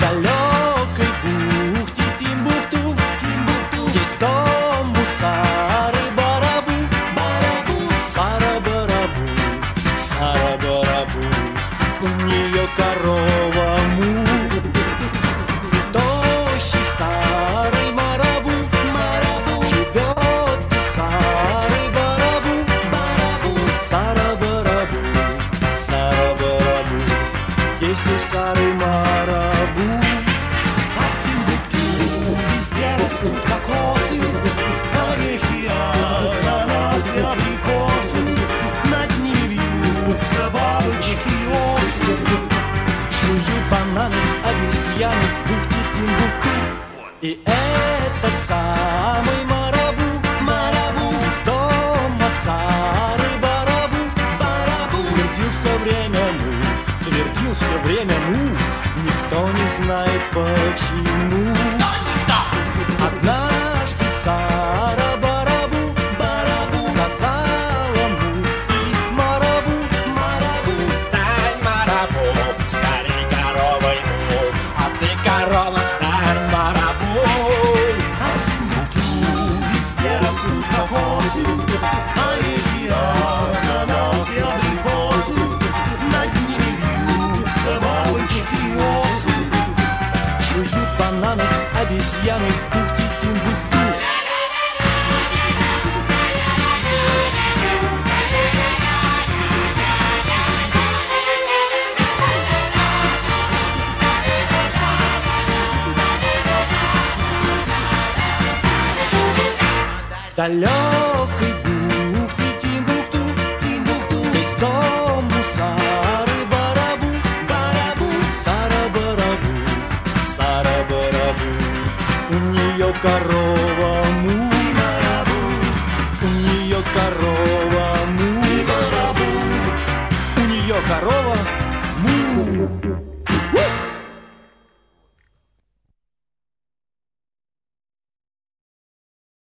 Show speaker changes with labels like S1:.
S1: далекой бухте Тимбукту, Тимбукту, где сто И этот самый марабу, марабу с дома сары барабу, барабу. Твердил все время ну, твердил все время ну Никто не знает почему. Tunisienne, Toufti, Timbuktu. T'as корова му, у нее корова му, у нее корова му.